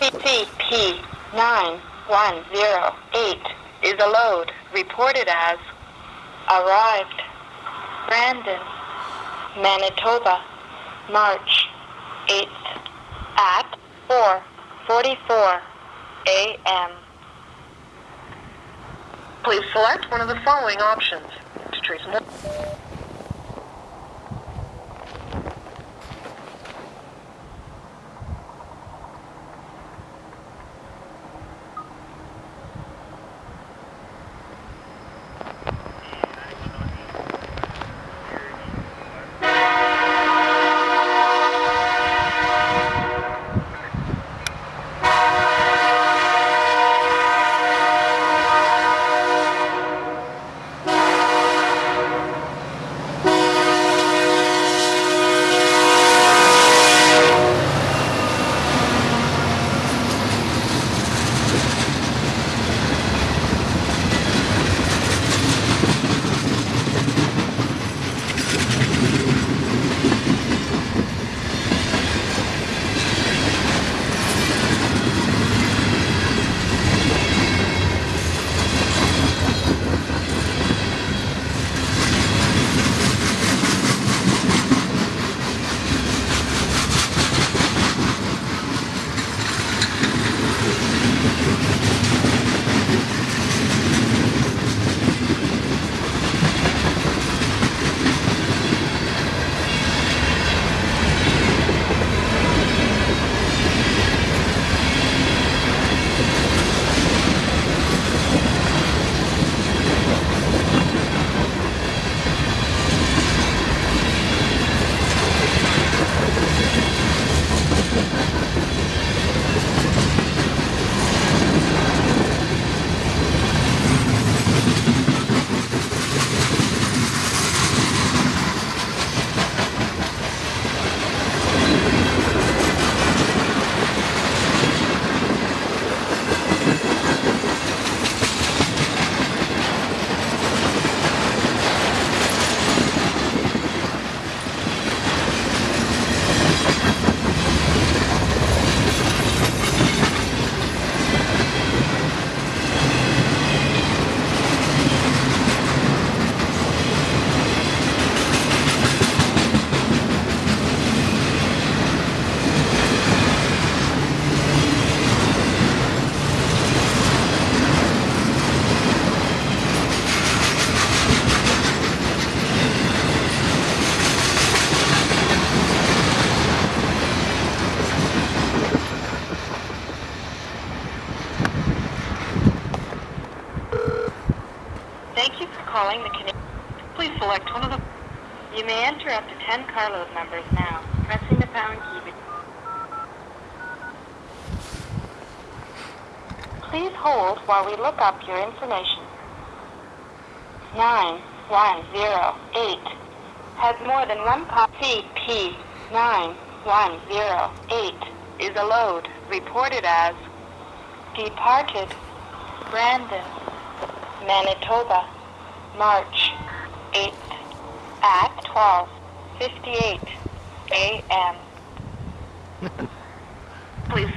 CP9108 is a load reported as arrived Brandon, Manitoba, March 8th at 4:44 a.m. Please select one of the following options. To trace more. Calling the Canadian. Please select one of the. You may enter up to 10 carload numbers now, pressing the pound key. Please hold while we look up your information. 9108 has more than one copy. CP9108 is a load reported as departed Brandon, Manitoba, March 8th at 12:58 a.m. Please